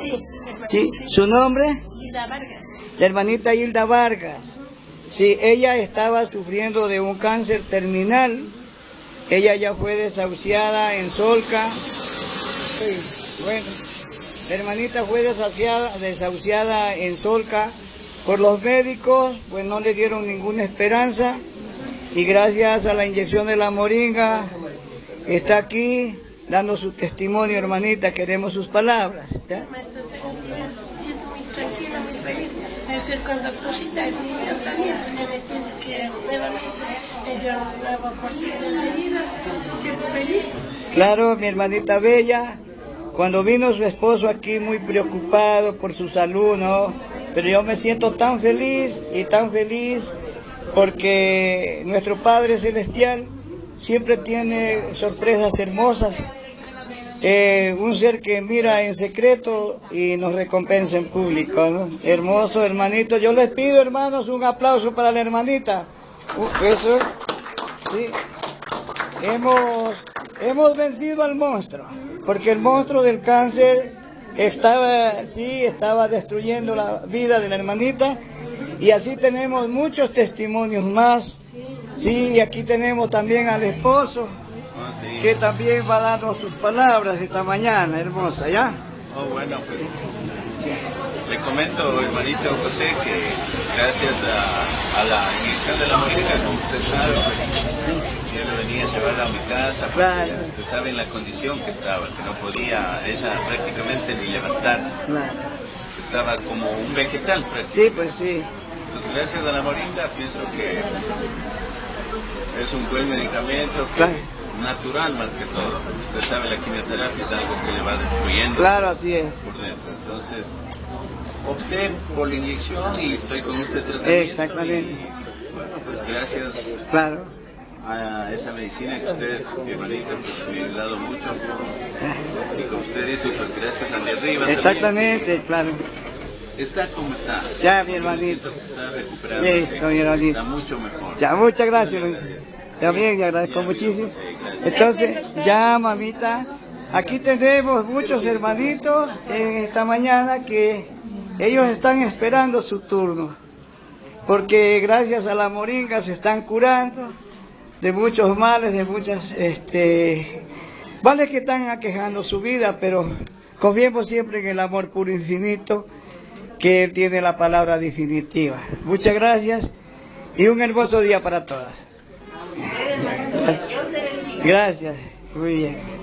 Sí. ¿Sí? ¿Su nombre? Hilda Vargas. La hermanita Hilda Vargas. Sí, ella estaba sufriendo de un cáncer terminal. Ella ya fue desahuciada en Solca. Sí, bueno, la hermanita fue desahuciada, desahuciada en Solca por los médicos, pues no le dieron ninguna esperanza. Y gracias a la inyección de la moringa, está aquí dando su testimonio, hermanita. Queremos sus palabras. ¿ya? Y también que nuevamente nueva oportunidad de vida. Siento feliz. Claro, mi hermanita Bella, cuando vino su esposo aquí muy preocupado por su salud, ¿no? Pero yo me siento tan feliz y tan feliz porque nuestro Padre Celestial siempre tiene sorpresas hermosas. Eh, un ser que mira en secreto y nos recompensa en público. Hermoso, hermanito. Yo les pido, hermanos, un aplauso para la hermanita. Eso, sí. Hemos, hemos vencido al monstruo, porque el monstruo del cáncer estaba, sí, estaba destruyendo la vida de la hermanita y así tenemos muchos testimonios más. Sí, y aquí tenemos también al esposo, que también va a darnos sus palabras esta mañana, hermosa, ¿ya? Oh, bueno, pues le comento, hermanito José, que gracias a, a la inyección de la moringa, como usted sabe, pues, yo le venía a llevarla a mi casa, porque Claro. usted sabe en la condición que estaba, que no podía ella prácticamente ni levantarse, Claro. estaba como un vegetal prácticamente. Sí, pues sí. Pues gracias a la moringa pienso que es un buen medicamento que- Claro. Natural más que todo. Usted sabe la quimioterapia es algo que le va destruyendo Claro, así es. por dentro. Entonces opté por la inyección y estoy con este tratamiento. Exactamente. Y, bueno, pues gracias Claro. a esa medicina que usted, mi hermanita, pues me ha ayudado mucho. Y como usted dice, pues gracias a mi arriba. también, Exactamente, claro. Está como está. Ya, mi hermanito. está recuperándose. Listo, mi hermanito. Está mucho mejor. Ya, muchas gracias. También le agradezco muchísimo. Entonces, ya, mamita, aquí tenemos muchos hermanitos en esta mañana que ellos están esperando su turno. Porque gracias a la moringa se están curando de muchos males, de muchas, este, males que están aquejando su vida, pero confiemos siempre en el amor puro infinito, que Él tiene la palabra definitiva. Muchas gracias y un hermoso día para todas. Gracias. Muy bien.